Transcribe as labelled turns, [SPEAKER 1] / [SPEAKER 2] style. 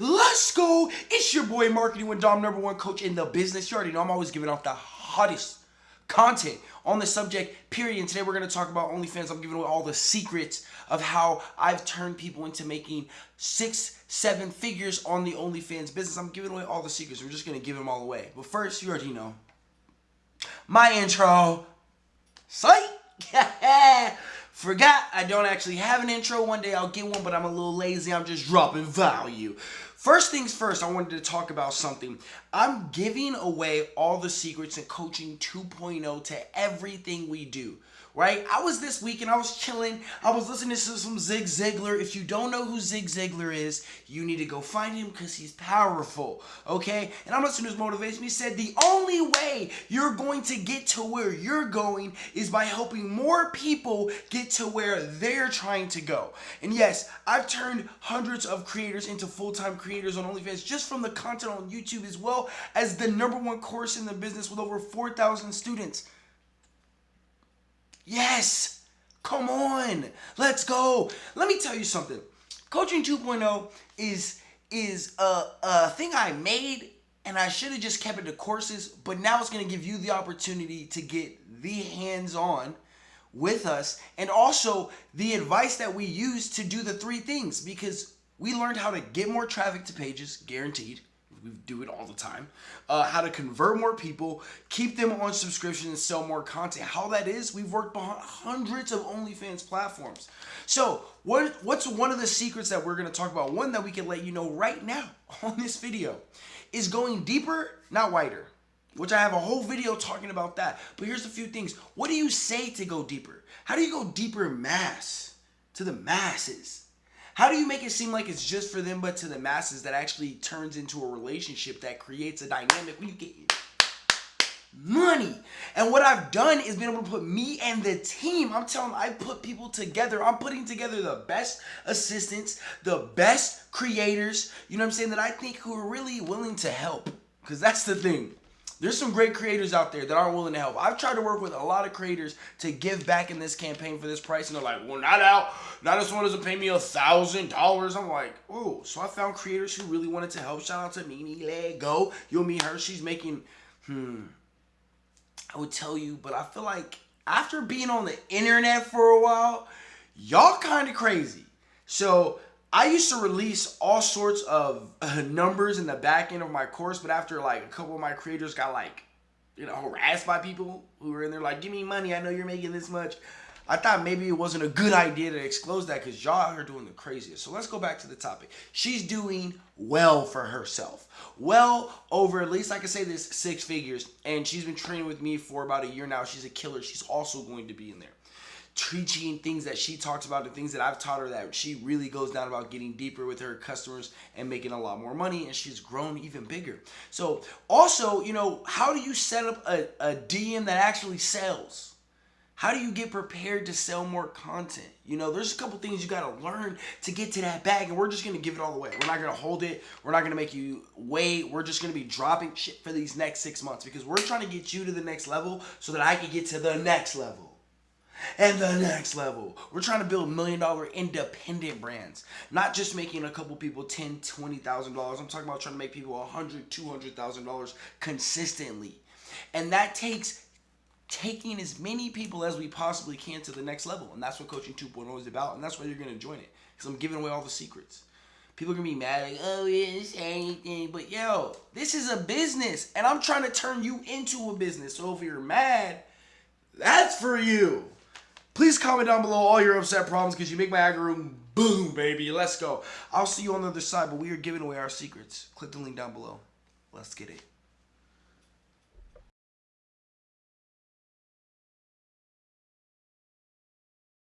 [SPEAKER 1] Let's go. It's your boy Marketing with Dom, number one coach in the business. You already know I'm always giving off the hottest content on the subject, period. And today we're going to talk about OnlyFans. I'm giving away all the secrets of how I've turned people into making six, seven figures on the OnlyFans business. I'm giving away all the secrets. We're just going to give them all away. But first, you already know my intro. Psych! Forgot I don't actually have an intro. One day I'll get one, but I'm a little lazy. I'm just dropping value. First things first, I wanted to talk about something. I'm giving away all the secrets in coaching 2.0 to everything we do right? I was this week and I was chilling. I was listening to some Zig Ziglar. If you don't know who Zig Ziglar is, you need to go find him because he's powerful, okay? And I'm listening to his motivation. He said the only way you're going to get to where you're going is by helping more people get to where they're trying to go. And yes, I've turned hundreds of creators into full-time creators on OnlyFans just from the content on YouTube as well as the number one course in the business with over 4,000 students. Yes. Come on. Let's go. Let me tell you something. Coaching 2.0 is is a, a thing I made and I should have just kept it to courses, but now it's going to give you the opportunity to get the hands-on with us and also the advice that we use to do the three things because we learned how to get more traffic to pages, guaranteed we do it all the time. Uh, how to convert more people, keep them on subscription, and sell more content. How that is, we've worked behind hundreds of OnlyFans platforms. So, what what's one of the secrets that we're going to talk about? One that we can let you know right now on this video is going deeper, not wider. Which I have a whole video talking about that. But here's a few things. What do you say to go deeper? How do you go deeper mass to the masses? How do you make it seem like it's just for them, but to the masses that actually turns into a relationship that creates a dynamic when you get money? And what I've done is been able to put me and the team, I'm telling I put people together. I'm putting together the best assistants, the best creators, you know what I'm saying, that I think who are really willing to help. Because that's the thing. There's some great creators out there that aren't willing to help. I've tried to work with a lot of creators to give back in this campaign for this price, and they're like, well, not out. Not if one doesn't pay me a thousand dollars. I'm like, oh, so I found creators who really wanted to help. Shout out to Mimi Lego. You'll meet her. She's making, hmm, I would tell you, but I feel like after being on the internet for a while, y'all kind of crazy. So I used to release all sorts of numbers in the back end of my course, but after like a couple of my creators got like, you know, harassed by people who were in there like, give me money, I know you're making this much. I thought maybe it wasn't a good idea to disclose that because y'all are doing the craziest. So let's go back to the topic. She's doing well for herself. Well over, at least I can say this, six figures. And she's been training with me for about a year now. She's a killer. She's also going to be in there teaching things that she talks about and things that I've taught her that she really goes down about getting deeper with her customers and making a lot more money and she's grown even bigger. So also, you know, how do you set up a, a DM that actually sells? How do you get prepared to sell more content? You know, there's a couple things you got to learn to get to that bag, and we're just going to give it all away. We're not going to hold it. We're not going to make you wait. We're just going to be dropping shit for these next six months because we're trying to get you to the next level so that I can get to the next level and the next level. We're trying to build million dollar independent brands, not just making a couple people ten, twenty thousand dollars. I'm talking about trying to make people a hundred, two hundred thousand dollars consistently, and that takes taking as many people as we possibly can to the next level, and that's what coaching 2.0 is about, and that's why you're gonna join it because I'm giving away all the secrets. People are gonna be mad like, oh, yeah, didn't say anything, but yo, this is a business, and I'm trying to turn you into a business. So if you're mad, that's for you. Please comment down below all your upset problems because you make my algorithm boom, baby. Let's go. I'll see you on the other side, but we are giving away our secrets. Click the link down below. Let's get it.